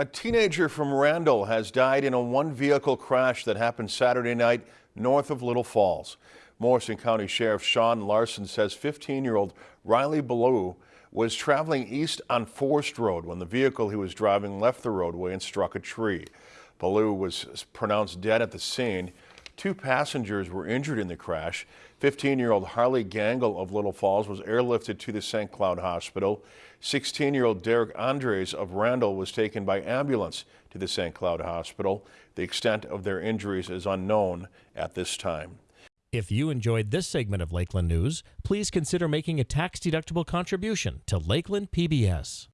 A teenager from Randall has died in a one-vehicle crash that happened Saturday night north of Little Falls. Morrison County Sheriff Shawn Larsen says 15-year-old Riley Ballou was traveling east on Forest Road when the vehicle he was driving left the roadway and struck a tree. Ballou was pronounced dead at the scene. Two passengers were injured in the crash. 15-year-old Harley Gangle of Little Falls was airlifted to the St. Cloud Hospital. 16-year-old Derek Andres of Randall was taken by ambulance to the St. Cloud Hospital. The extent of their injuries is unknown at this time. If you enjoyed this segment of Lakeland News, please consider making a tax-deductible contribution to Lakeland PBS.